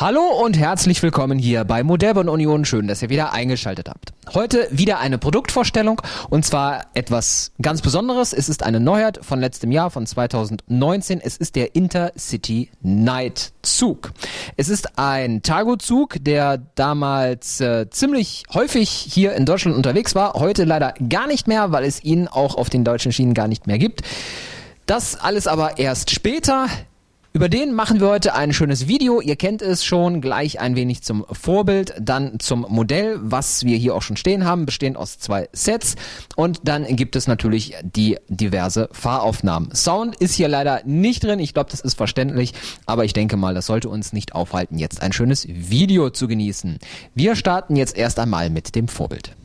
Hallo und herzlich willkommen hier bei Modellbahn Union. Schön, dass ihr wieder eingeschaltet habt. Heute wieder eine Produktvorstellung und zwar etwas ganz Besonderes. Es ist eine Neuheit von letztem Jahr, von 2019. Es ist der Intercity Night Zug. Es ist ein Targo-Zug, der damals äh, ziemlich häufig hier in Deutschland unterwegs war. Heute leider gar nicht mehr, weil es ihn auch auf den deutschen Schienen gar nicht mehr gibt. Das alles aber erst später. Über den machen wir heute ein schönes Video. Ihr kennt es schon, gleich ein wenig zum Vorbild, dann zum Modell, was wir hier auch schon stehen haben, bestehend aus zwei Sets. Und dann gibt es natürlich die diverse Fahraufnahmen. Sound ist hier leider nicht drin. Ich glaube, das ist verständlich. Aber ich denke mal, das sollte uns nicht aufhalten, jetzt ein schönes Video zu genießen. Wir starten jetzt erst einmal mit dem Vorbild.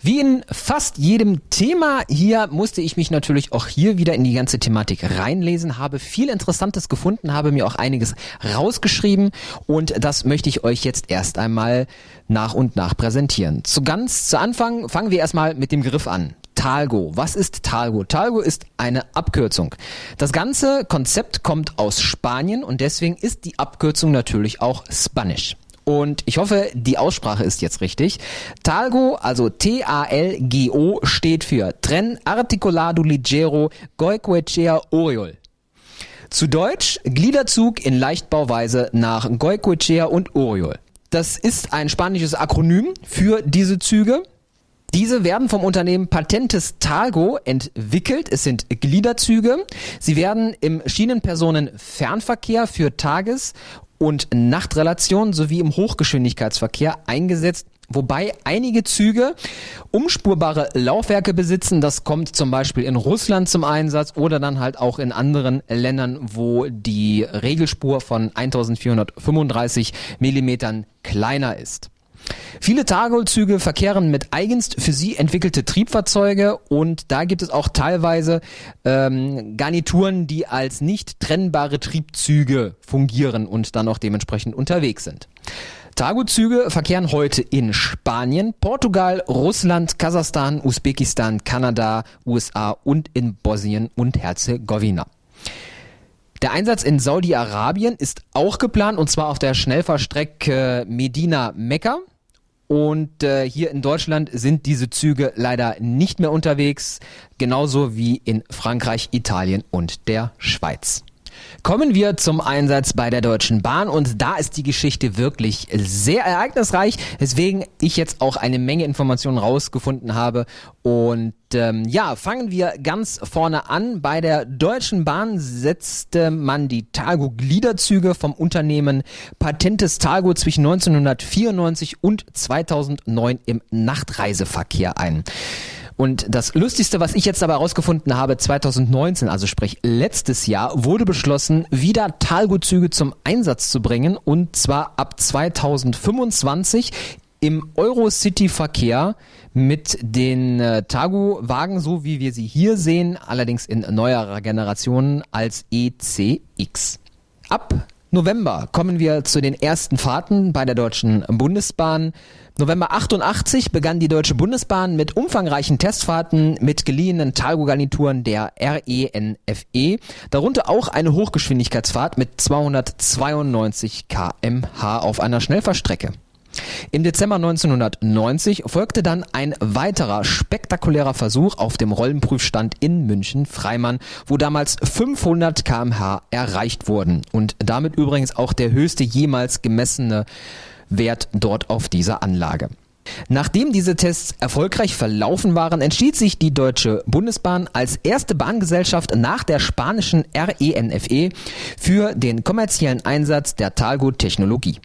Wie in fast jedem Thema hier musste ich mich natürlich auch hier wieder in die ganze Thematik reinlesen, habe viel Interessantes gefunden, habe mir auch einiges rausgeschrieben und das möchte ich euch jetzt erst einmal nach und nach präsentieren. Zu ganz zu Anfang fangen wir erstmal mit dem Griff an. Talgo. Was ist Talgo? Talgo ist eine Abkürzung. Das ganze Konzept kommt aus Spanien und deswegen ist die Abkürzung natürlich auch Spanish. Und ich hoffe, die Aussprache ist jetzt richtig. Talgo, also T-A-L-G-O, steht für Tren Articulado Ligero Goicoechea Oriol. Zu Deutsch Gliederzug in Leichtbauweise nach Goicoechea und Oriol. Das ist ein spanisches Akronym für diese Züge. Diese werden vom Unternehmen Patentes Talgo entwickelt. Es sind Gliederzüge. Sie werden im Schienenpersonenfernverkehr für Tages- und Nachtrelationen sowie im Hochgeschwindigkeitsverkehr eingesetzt Wobei einige Züge umspurbare Laufwerke besitzen. Das kommt zum Beispiel in Russland zum Einsatz oder dann halt auch in anderen Ländern, wo die Regelspur von 1435 Millimetern kleiner ist. Viele Targol-Züge verkehren mit eigens für sie entwickelte Triebfahrzeuge und da gibt es auch teilweise ähm, Garnituren, die als nicht trennbare Triebzüge fungieren und dann auch dementsprechend unterwegs sind. Targo-Züge verkehren heute in Spanien, Portugal, Russland, Kasachstan, Usbekistan, Kanada, USA und in Bosnien und Herzegowina. Der Einsatz in Saudi-Arabien ist auch geplant und zwar auf der Schnellfahrstrecke Medina-Mekka. Und äh, hier in Deutschland sind diese Züge leider nicht mehr unterwegs, genauso wie in Frankreich, Italien und der Schweiz. Kommen wir zum Einsatz bei der Deutschen Bahn und da ist die Geschichte wirklich sehr ereignisreich, weswegen ich jetzt auch eine Menge Informationen rausgefunden habe und ähm, ja, fangen wir ganz vorne an. Bei der Deutschen Bahn setzte man die Targo-Gliederzüge vom Unternehmen Patentes Targo zwischen 1994 und 2009 im Nachtreiseverkehr ein. Und das Lustigste, was ich jetzt dabei herausgefunden habe, 2019, also sprich letztes Jahr, wurde beschlossen, wieder Talgo-Züge zum Einsatz zu bringen und zwar ab 2025 im Eurocity-Verkehr mit den äh, Tagu-Wagen, so wie wir sie hier sehen, allerdings in neuerer Generation als ECX. Ab November kommen wir zu den ersten Fahrten bei der Deutschen Bundesbahn. November 88 begann die Deutsche Bundesbahn mit umfangreichen Testfahrten mit geliehenen Talgo-Garnituren der RENFE, e, darunter auch eine Hochgeschwindigkeitsfahrt mit 292 kmh auf einer Schnellfahrstrecke. Im Dezember 1990 folgte dann ein weiterer spektakulärer Versuch auf dem Rollenprüfstand in München-Freimann, wo damals 500 kmh erreicht wurden und damit übrigens auch der höchste jemals gemessene Wert dort auf dieser Anlage. Nachdem diese Tests erfolgreich verlaufen waren, entschied sich die Deutsche Bundesbahn als erste Bahngesellschaft nach der spanischen RENFE e für den kommerziellen Einsatz der Talgo-Technologie.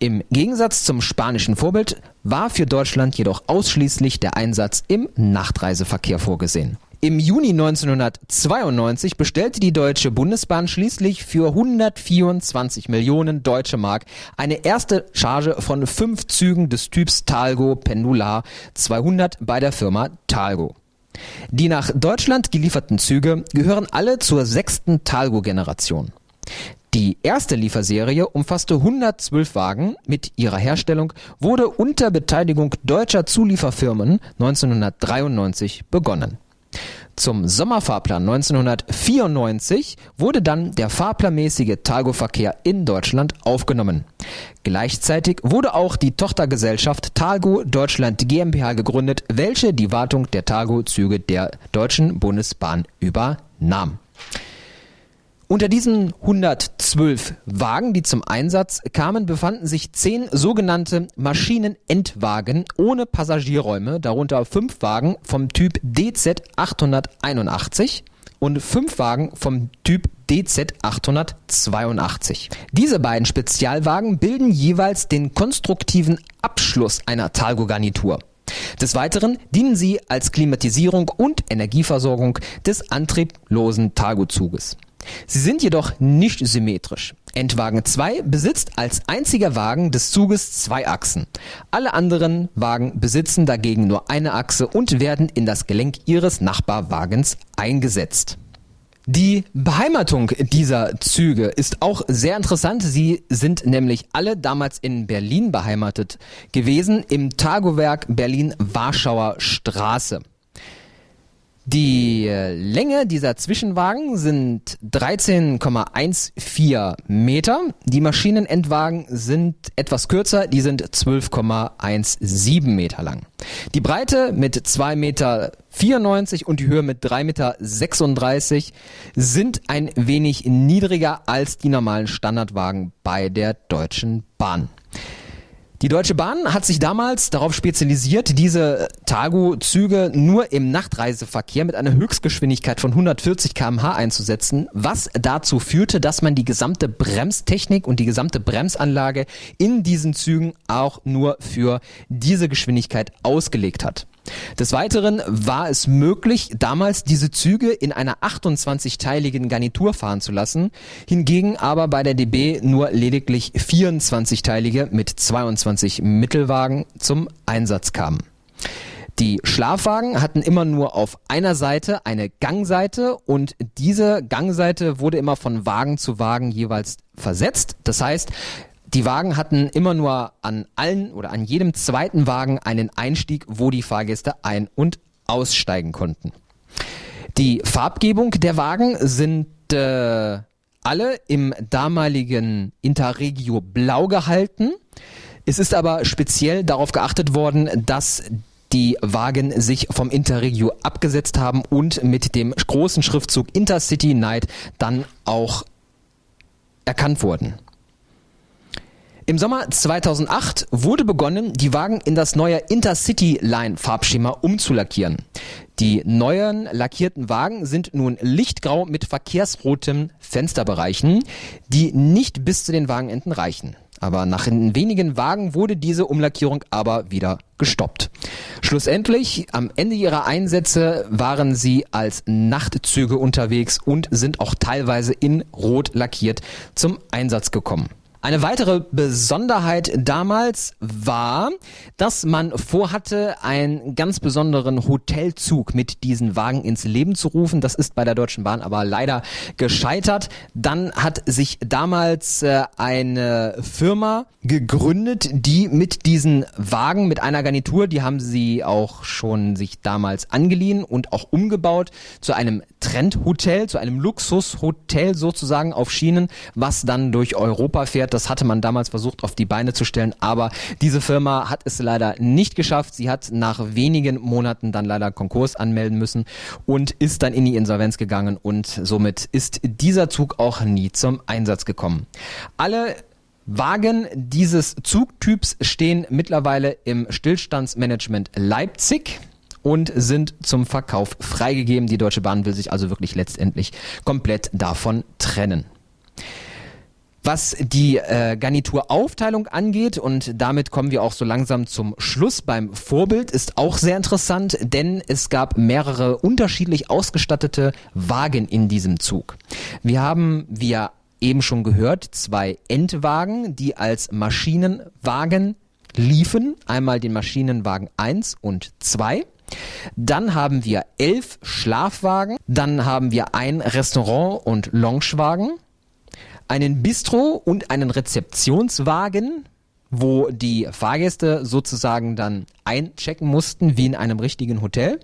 Im Gegensatz zum spanischen Vorbild war für Deutschland jedoch ausschließlich der Einsatz im Nachtreiseverkehr vorgesehen. Im Juni 1992 bestellte die Deutsche Bundesbahn schließlich für 124 Millionen Deutsche Mark eine erste Charge von fünf Zügen des Typs Talgo Pendular 200 bei der Firma Talgo. Die nach Deutschland gelieferten Züge gehören alle zur sechsten Talgo-Generation. Die erste Lieferserie umfasste 112 Wagen. Mit ihrer Herstellung wurde unter Beteiligung deutscher Zulieferfirmen 1993 begonnen. Zum Sommerfahrplan 1994 wurde dann der fahrplanmäßige Talgo-Verkehr in Deutschland aufgenommen. Gleichzeitig wurde auch die Tochtergesellschaft Talgo Deutschland GmbH gegründet, welche die Wartung der Talgo-Züge der Deutschen Bundesbahn übernahm. Unter diesen 112 Wagen, die zum Einsatz kamen, befanden sich zehn sogenannte Maschinenendwagen ohne Passagierräume, darunter fünf Wagen vom Typ DZ 881 und fünf Wagen vom Typ DZ 882. Diese beiden Spezialwagen bilden jeweils den konstruktiven Abschluss einer Talgo-Garnitur. Des Weiteren dienen sie als Klimatisierung und Energieversorgung des antrieblosen Talgo-Zuges. Sie sind jedoch nicht symmetrisch. Endwagen 2 besitzt als einziger Wagen des Zuges zwei Achsen. Alle anderen Wagen besitzen dagegen nur eine Achse und werden in das Gelenk ihres Nachbarwagens eingesetzt. Die Beheimatung dieser Züge ist auch sehr interessant. Sie sind nämlich alle damals in Berlin beheimatet gewesen, im Tagowerk Berlin-Warschauer Straße. Die äh, Länge dieser Zwischenwagen sind 13,14 Meter. Die Maschinenendwagen sind etwas kürzer, die sind 12,17 Meter lang. Die Breite mit 2,94 Meter und die Höhe mit 3,36 Meter sind ein wenig niedriger als die normalen Standardwagen bei der Deutschen Bahn. Die Deutsche Bahn hat sich damals darauf spezialisiert, diese Targo-Züge nur im Nachtreiseverkehr mit einer Höchstgeschwindigkeit von 140 km/h einzusetzen, was dazu führte, dass man die gesamte Bremstechnik und die gesamte Bremsanlage in diesen Zügen auch nur für diese Geschwindigkeit ausgelegt hat. Des Weiteren war es möglich, damals diese Züge in einer 28-teiligen Garnitur fahren zu lassen, hingegen aber bei der DB nur lediglich 24-teilige mit 22 Mittelwagen zum Einsatz kamen. Die Schlafwagen hatten immer nur auf einer Seite eine Gangseite und diese Gangseite wurde immer von Wagen zu Wagen jeweils versetzt. Das heißt, die Wagen hatten immer nur an allen oder an jedem zweiten Wagen einen Einstieg, wo die Fahrgäste ein- und aussteigen konnten. Die Farbgebung der Wagen sind äh, alle im damaligen Interregio blau gehalten. Es ist aber speziell darauf geachtet worden, dass die Wagen sich vom Interregio abgesetzt haben und mit dem großen Schriftzug Intercity Night dann auch erkannt wurden. Im Sommer 2008 wurde begonnen, die Wagen in das neue Intercity Line Farbschema umzulackieren. Die neuen lackierten Wagen sind nun lichtgrau mit verkehrsroten Fensterbereichen, die nicht bis zu den Wagenenden reichen. Aber nach wenigen Wagen wurde diese Umlackierung aber wieder gestoppt. Schlussendlich, am Ende ihrer Einsätze waren sie als Nachtzüge unterwegs und sind auch teilweise in Rot lackiert zum Einsatz gekommen. Eine weitere Besonderheit damals war, dass man vorhatte, einen ganz besonderen Hotelzug mit diesen Wagen ins Leben zu rufen. Das ist bei der Deutschen Bahn aber leider gescheitert. Dann hat sich damals äh, eine Firma gegründet, die mit diesen Wagen, mit einer Garnitur, die haben sie auch schon sich damals angeliehen und auch umgebaut zu einem Trendhotel, zu einem Luxushotel sozusagen auf Schienen, was dann durch Europa fährt das hatte man damals versucht auf die Beine zu stellen, aber diese Firma hat es leider nicht geschafft. Sie hat nach wenigen Monaten dann leider Konkurs anmelden müssen und ist dann in die Insolvenz gegangen und somit ist dieser Zug auch nie zum Einsatz gekommen. Alle Wagen dieses Zugtyps stehen mittlerweile im Stillstandsmanagement Leipzig und sind zum Verkauf freigegeben. Die Deutsche Bahn will sich also wirklich letztendlich komplett davon trennen. Was die äh, Garnituraufteilung angeht, und damit kommen wir auch so langsam zum Schluss beim Vorbild, ist auch sehr interessant, denn es gab mehrere unterschiedlich ausgestattete Wagen in diesem Zug. Wir haben, wie ja eben schon gehört, zwei Endwagen, die als Maschinenwagen liefen. Einmal den Maschinenwagen 1 und 2. Dann haben wir elf Schlafwagen. Dann haben wir ein Restaurant- und Loungewagen einen Bistro und einen Rezeptionswagen, wo die Fahrgäste sozusagen dann einchecken mussten wie in einem richtigen Hotel.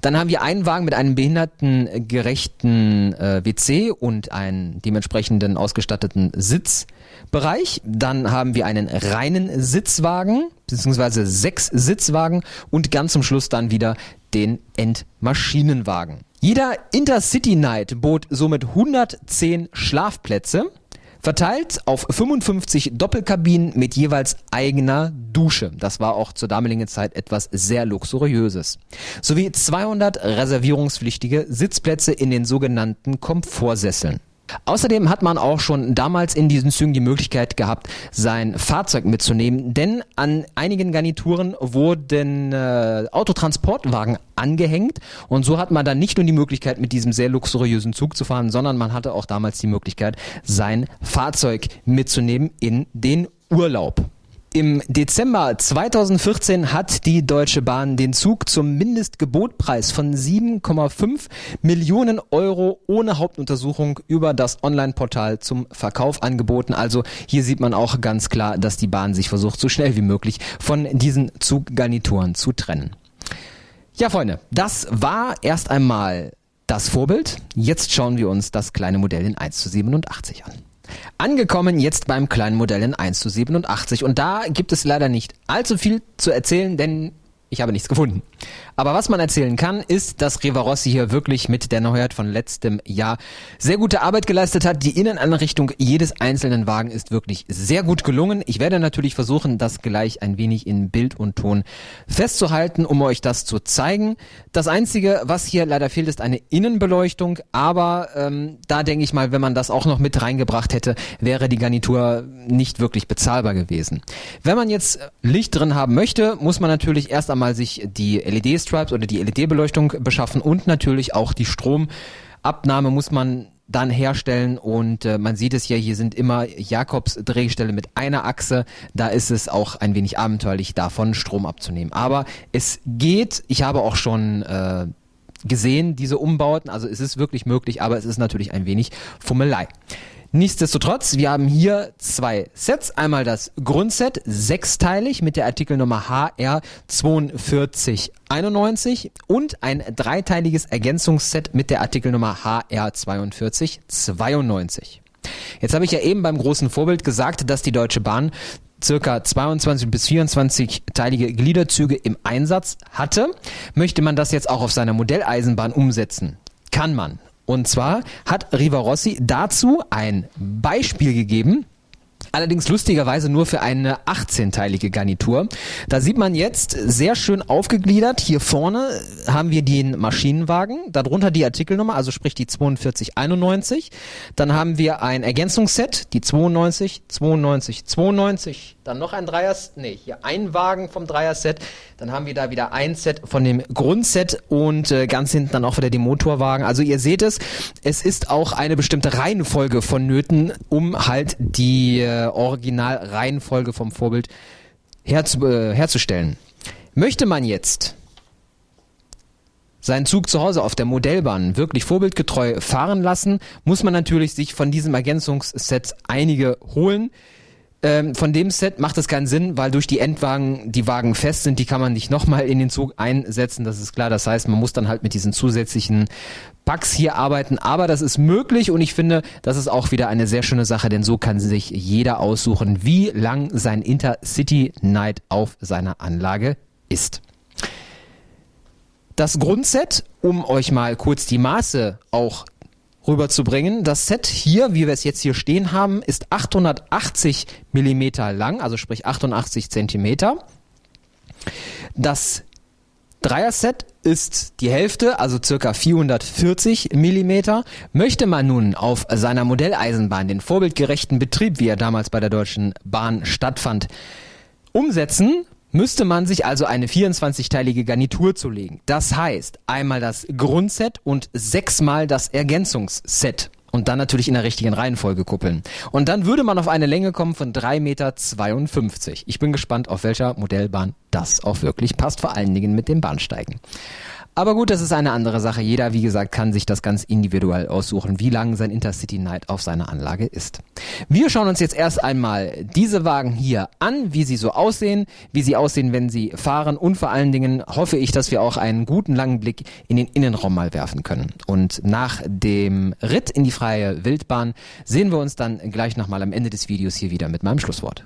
Dann haben wir einen Wagen mit einem behindertengerechten äh, WC und einen dementsprechenden ausgestatteten Sitzbereich. Dann haben wir einen reinen Sitzwagen, beziehungsweise sechs Sitzwagen und ganz zum Schluss dann wieder den Endmaschinenwagen. Jeder Intercity Night bot somit 110 Schlafplätze verteilt auf 55 Doppelkabinen mit jeweils eigener Dusche. Das war auch zur damaligen Zeit etwas sehr luxuriöses. Sowie 200 reservierungspflichtige Sitzplätze in den sogenannten Komfortsesseln. Außerdem hat man auch schon damals in diesen Zügen die Möglichkeit gehabt, sein Fahrzeug mitzunehmen, denn an einigen Garnituren wurden äh, Autotransportwagen angehängt und so hat man dann nicht nur die Möglichkeit, mit diesem sehr luxuriösen Zug zu fahren, sondern man hatte auch damals die Möglichkeit, sein Fahrzeug mitzunehmen in den Urlaub. Im Dezember 2014 hat die Deutsche Bahn den Zug zum Mindestgebotpreis von 7,5 Millionen Euro ohne Hauptuntersuchung über das Online-Portal zum Verkauf angeboten. Also hier sieht man auch ganz klar, dass die Bahn sich versucht, so schnell wie möglich von diesen Zuggarnituren zu trennen. Ja, Freunde, das war erst einmal das Vorbild. Jetzt schauen wir uns das kleine Modell in 1 zu 87 an. Angekommen jetzt beim kleinen Modell in 1 zu 87 und da gibt es leider nicht allzu viel zu erzählen, denn ich habe nichts gefunden. Aber was man erzählen kann, ist, dass Rivarossi hier wirklich mit der Neuheit von letztem Jahr sehr gute Arbeit geleistet hat. Die Innenanrichtung jedes einzelnen Wagen ist wirklich sehr gut gelungen. Ich werde natürlich versuchen, das gleich ein wenig in Bild und Ton festzuhalten, um euch das zu zeigen. Das Einzige, was hier leider fehlt, ist eine Innenbeleuchtung. Aber ähm, da denke ich mal, wenn man das auch noch mit reingebracht hätte, wäre die Garnitur nicht wirklich bezahlbar gewesen. Wenn man jetzt Licht drin haben möchte, muss man natürlich erst einmal sich die LED-Stripes oder die LED-Beleuchtung beschaffen und natürlich auch die Stromabnahme muss man dann herstellen und äh, man sieht es ja, hier sind immer Jakobs Drehstelle mit einer Achse, da ist es auch ein wenig abenteuerlich davon Strom abzunehmen. Aber es geht, ich habe auch schon äh, gesehen, diese Umbauten, also es ist wirklich möglich, aber es ist natürlich ein wenig Fummelei. Nichtsdestotrotz, wir haben hier zwei Sets. Einmal das Grundset, sechsteilig mit der Artikelnummer HR 4291 und ein dreiteiliges Ergänzungsset mit der Artikelnummer HR 4292. Jetzt habe ich ja eben beim großen Vorbild gesagt, dass die Deutsche Bahn circa 22 bis 24 teilige Gliederzüge im Einsatz hatte. Möchte man das jetzt auch auf seiner Modelleisenbahn umsetzen? Kann man. Und zwar hat Rivarossi dazu ein Beispiel gegeben, Allerdings lustigerweise nur für eine 18-teilige Garnitur. Da sieht man jetzt sehr schön aufgegliedert. Hier vorne haben wir den Maschinenwagen, darunter die Artikelnummer, also sprich die 4291. Dann haben wir ein Ergänzungsset, die 92, 92, 92. Dann noch ein Dreier, nee, hier ein Wagen vom Dreier-Set. Dann haben wir da wieder ein Set von dem Grundset und äh, ganz hinten dann auch wieder die Motorwagen. Also ihr seht es, es ist auch eine bestimmte Reihenfolge vonnöten, um halt die äh, Originalreihenfolge vom Vorbild herzu, äh, herzustellen. Möchte man jetzt seinen Zug zu Hause auf der Modellbahn wirklich vorbildgetreu fahren lassen, muss man natürlich sich von diesem Ergänzungsset einige holen. Ähm, von dem Set macht es keinen Sinn, weil durch die Endwagen die Wagen fest sind, die kann man nicht nochmal in den Zug einsetzen, das ist klar. Das heißt, man muss dann halt mit diesen zusätzlichen Packs hier arbeiten, aber das ist möglich und ich finde, das ist auch wieder eine sehr schöne Sache, denn so kann sich jeder aussuchen, wie lang sein Intercity Night auf seiner Anlage ist. Das Grundset, um euch mal kurz die Maße auch rüberzubringen. Das Set hier, wie wir es jetzt hier stehen haben, ist 880 Millimeter lang, also sprich 88 Zentimeter. Das Dreier-Set ist die Hälfte, also circa 440 Millimeter. Möchte man nun auf seiner Modelleisenbahn den vorbildgerechten Betrieb, wie er damals bei der Deutschen Bahn stattfand, umsetzen, müsste man sich also eine 24-teilige Garnitur zulegen. Das heißt, einmal das Grundset und sechsmal das Ergänzungsset. Und dann natürlich in der richtigen Reihenfolge kuppeln. Und dann würde man auf eine Länge kommen von 3,52 Meter. Ich bin gespannt, auf welcher Modellbahn das auch wirklich passt, vor allen Dingen mit dem Bahnsteigen. Aber gut, das ist eine andere Sache. Jeder, wie gesagt, kann sich das ganz individuell aussuchen, wie lang sein Intercity Night auf seiner Anlage ist. Wir schauen uns jetzt erst einmal diese Wagen hier an, wie sie so aussehen, wie sie aussehen, wenn sie fahren und vor allen Dingen hoffe ich, dass wir auch einen guten langen Blick in den Innenraum mal werfen können. Und nach dem Ritt in die freie Wildbahn sehen wir uns dann gleich nochmal am Ende des Videos hier wieder mit meinem Schlusswort.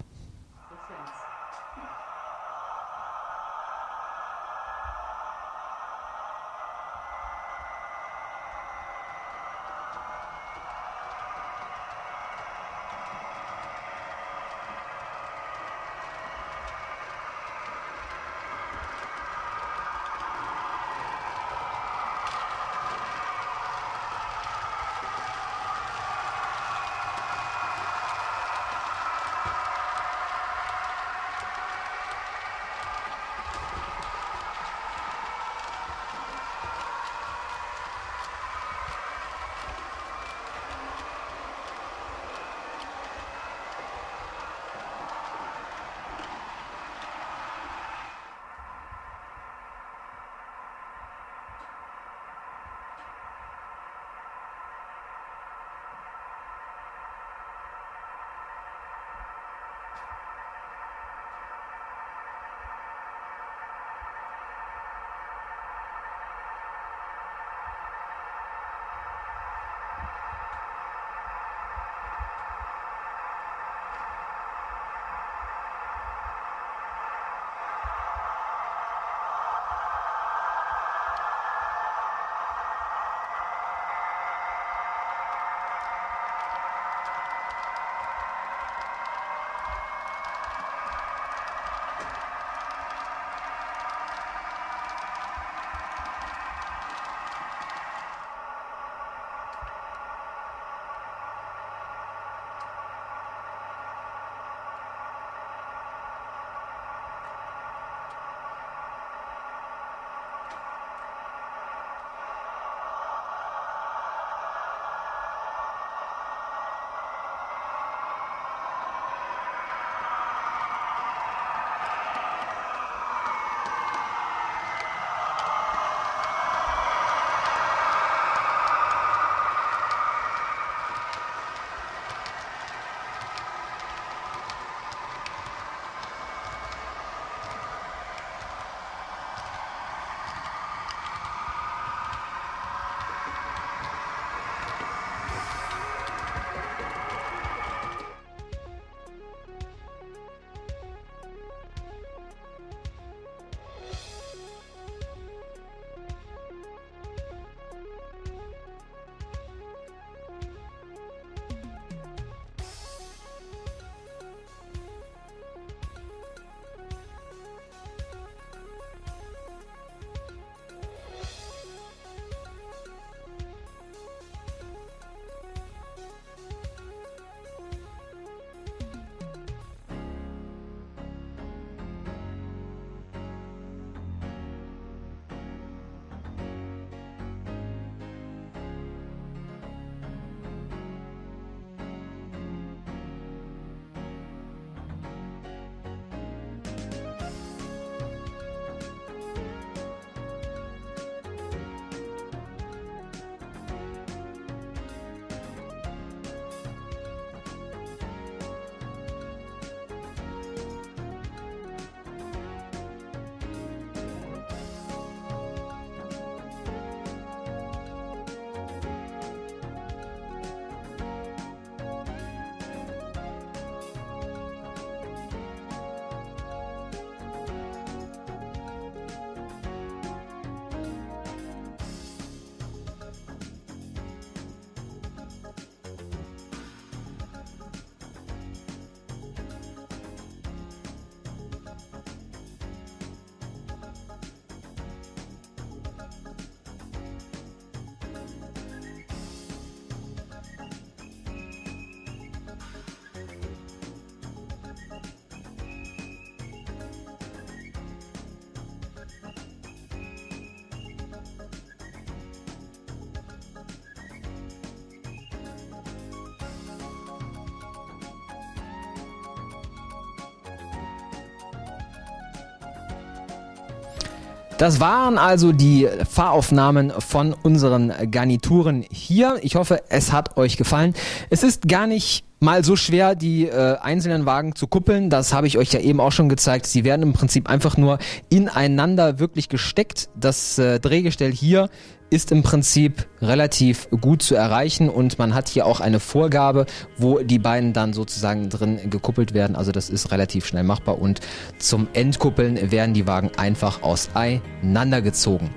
Das waren also die Fahraufnahmen von unseren Garnituren hier. Ich hoffe, es hat euch gefallen. Es ist gar nicht mal so schwer, die äh, einzelnen Wagen zu kuppeln. Das habe ich euch ja eben auch schon gezeigt. Sie werden im Prinzip einfach nur ineinander wirklich gesteckt. Das äh, Drehgestell hier ist im Prinzip relativ gut zu erreichen und man hat hier auch eine Vorgabe, wo die beiden dann sozusagen drin gekuppelt werden. Also das ist relativ schnell machbar und zum Endkuppeln werden die Wagen einfach auseinandergezogen.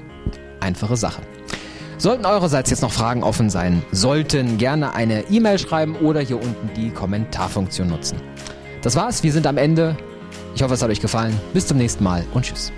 Einfache Sache. Sollten eurerseits jetzt noch Fragen offen sein, sollten gerne eine E-Mail schreiben oder hier unten die Kommentarfunktion nutzen. Das war's, wir sind am Ende. Ich hoffe, es hat euch gefallen. Bis zum nächsten Mal und tschüss.